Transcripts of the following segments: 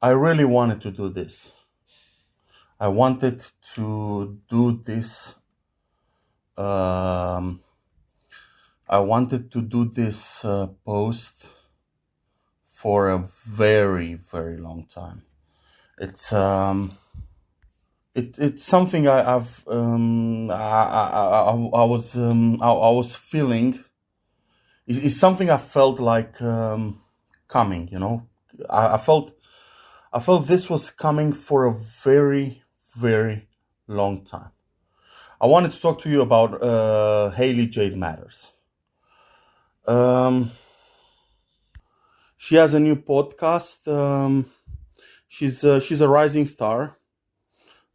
I really wanted to do this. I wanted to do this. Um, I wanted to do this uh, post for a very, very long time. It's um, it, it's something I, I've um, I, I, I, I was um, I, I was feeling. It's, it's something I felt like um, coming. You know, I, I felt I felt this was coming for a very, very long time. I wanted to talk to you about uh, Haley Jade Mathers. Um, she has a new podcast. Um, she's uh, she's a rising star.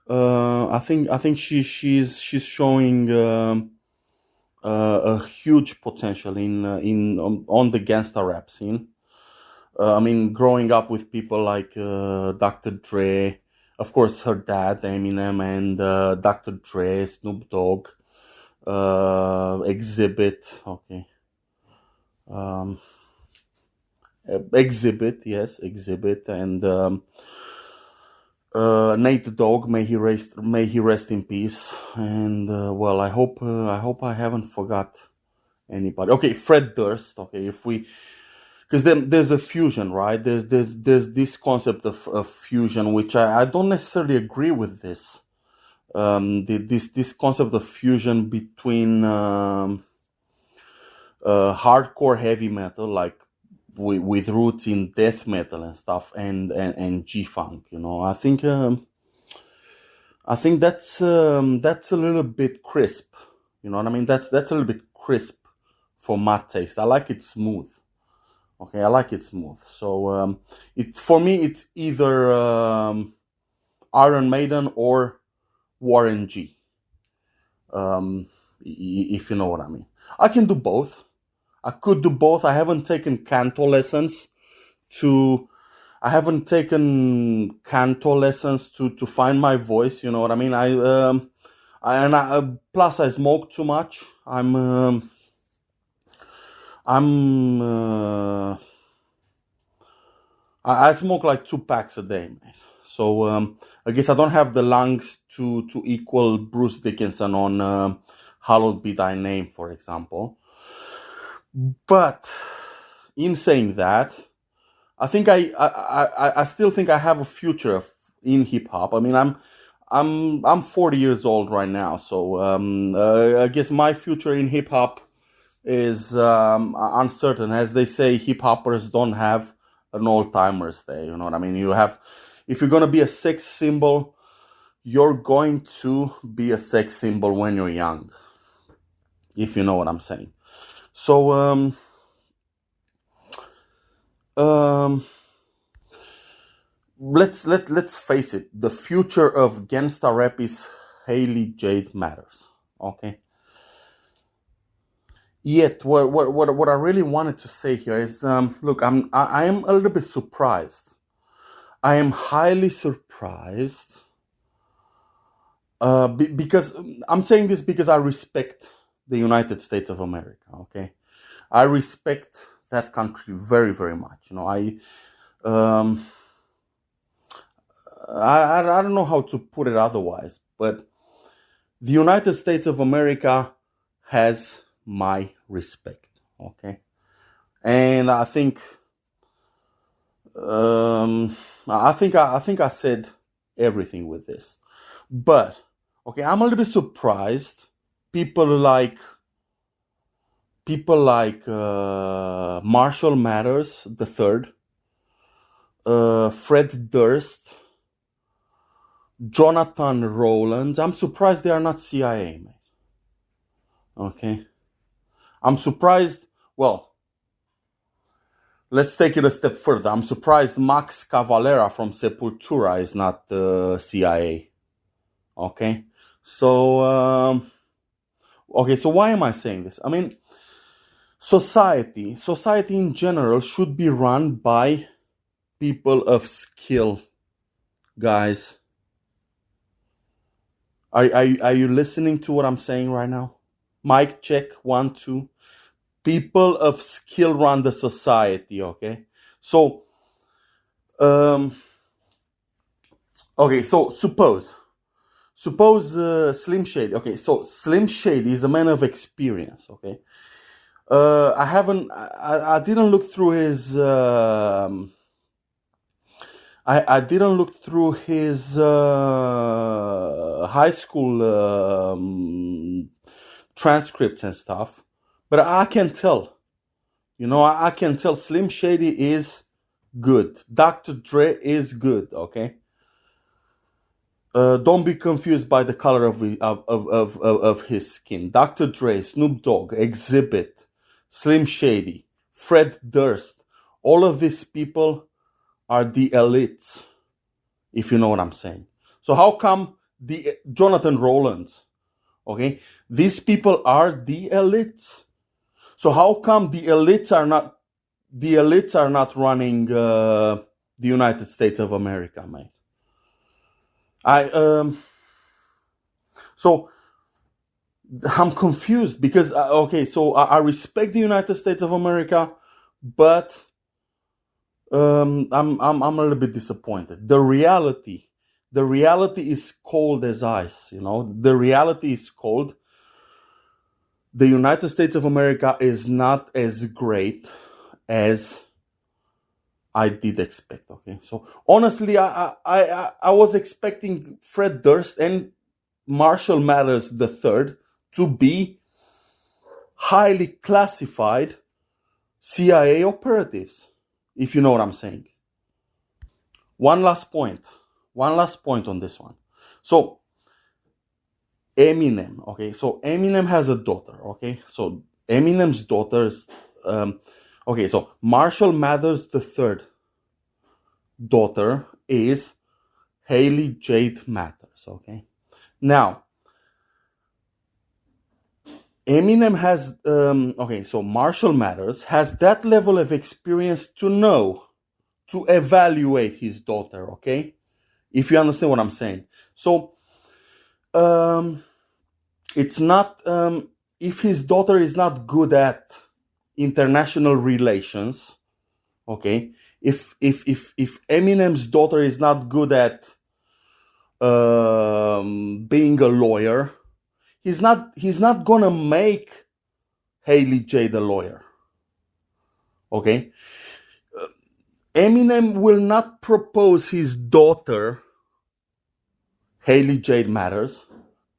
Uh, I think I think she she's she's showing um, uh, a huge potential in uh, in on, on the gangsta rap scene. Uh, I mean, growing up with people like uh, Dr. Dre, of course, her dad Eminem, and uh, Dr. Dre, Snoop Dogg, uh, Xzibit. Okay. Um, uh, Xzibit, yes, Xzibit, and um, uh, Nate Dogg. May he rest, may he rest in peace. And well, I hope I hope I haven't forgot anybody. Okay, Fred Durst. Okay, if we because then there's a fusion, right? There's there's there's this concept of, of fusion, which I, I don't necessarily agree with this. Um, the, this this concept of fusion between um, uh, hardcore heavy metal, like with, with roots in death metal and stuff, and and, and G funk. You know, I think um, I think that's um, that's a little bit crisp. You know what I mean? That's that's a little bit crisp for my taste. I like it smooth. Okay, I like it smooth. So um, it for me, it's either um, Iron Maiden or Warren G. Um, if you know what I mean. I can do both. I could do both. I haven't taken canto lessons to. I haven't taken canto lessons to to find my voice. You know what I mean. I um, I, and I, uh, plus I smoke too much. I'm um, I'm uh, I, I smoke like two packs a day, mate. So um, I guess I don't have the lungs to to equal Bruce Dickinson on um "Hallowed Be Thy Name," for example. But in saying that, I think I I, I, I I still think I have a future in hip hop. I mean, I'm I'm I'm 40 years old right now, so um, uh, I guess my future in hip hop is um, uncertain. As they say, hip hoppers don't have an old timers day. You know what I mean? You have, if you're gonna be a sex symbol, you're going to be a sex symbol when you're young. If you know what I'm saying. So um um let's let let's face it. The future of gangsta rap is Haley Jade Mathers. Okay. Yet, what what what what I really wanted to say here is, um, look, I'm I, I am a little bit surprised. I am highly surprised uh, be, because um, I'm saying this because I respect the United States of America. Okay, I respect that country very very much. You know, I um, I I I don't know how to put it otherwise, but the United States of America has my respect. Okay, and I think um, I think I, I think I said everything with this, but okay, I'm a little bit surprised. People like people like uh, Marshall Mathers the third, uh, Fred Durst, Jonathan Rowlands. I'm surprised they are not CIA. Okay, I'm surprised. Well, let's take it a step further. I'm surprised Max Cavalera from Sepultura is not uh, CIA. Okay, so um, okay, so why am I saying this? I mean, society, society in general should be run by people of skill, guys. Are, are, you- are you listening to what I'm saying right now? Mic check one, two. People of skill run the society, okay? So, um, Okay, so suppose suppose uh, Slim Shady. Okay, so Slim Shady is a man of experience. Okay, uh, I haven't, I, I didn't look through his, um, I, I didn't look through his uh, high school um, transcripts and stuff, but I can tell, you know, I, can tell Slim Shady is good. Dr. Dre is good. Okay. Uh, don't be confused by the color of, of, of, of, of his skin. Dr. Dre, Snoop Dogg, Xzibit, Slim Shady, Fred Durst, all of these people are the elites, if you know what I'm saying. So how come the Jonathan Rowlands, okay, these people are the elites. So how come the elites are not the elites are not running uh, the United States of America, mate? I um so I'm confused because uh, okay, so I, I, respect the United States of America, but um, I'm I'm I'm a little bit disappointed. The reality, the reality is cold as ice. You know, the reality is cold. The United States of America is not as great as I did expect. Okay, so honestly, I I I, I was expecting Fred Durst and Marshall Mathers the third to be highly classified CIA operatives, if you know what I'm saying. One last point. One last point on this one. So, Eminem, okay, so Eminem has a daughter, okay, so Eminem's daughter's, um, okay, so Marshall Mathers the third daughter is Haley Jade Mathers, okay. Now, Eminem has, um, okay, so Marshall Mathers has that level of experience to know, to evaluate his daughter, okay? If you understand what I'm saying. So, um, it's not, um, if his daughter is not good at international relations, okay? If, if, if, if Eminem's daughter is not good at, um, being a lawyer, he's not he's not gonna make Haley J the lawyer. Okay? Uh, Eminem will not propose his daughter, Haley Jade Mathers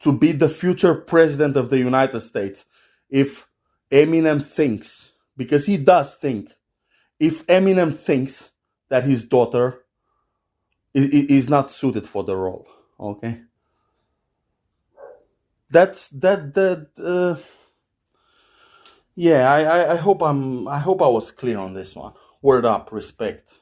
to be the future president of the United States if Eminem thinks, because he does think, if Eminem thinks that his daughter is not suited for the role. Okay? that's that that uh, yeah I, I i hope i'm i hope i was clear on this one word up respect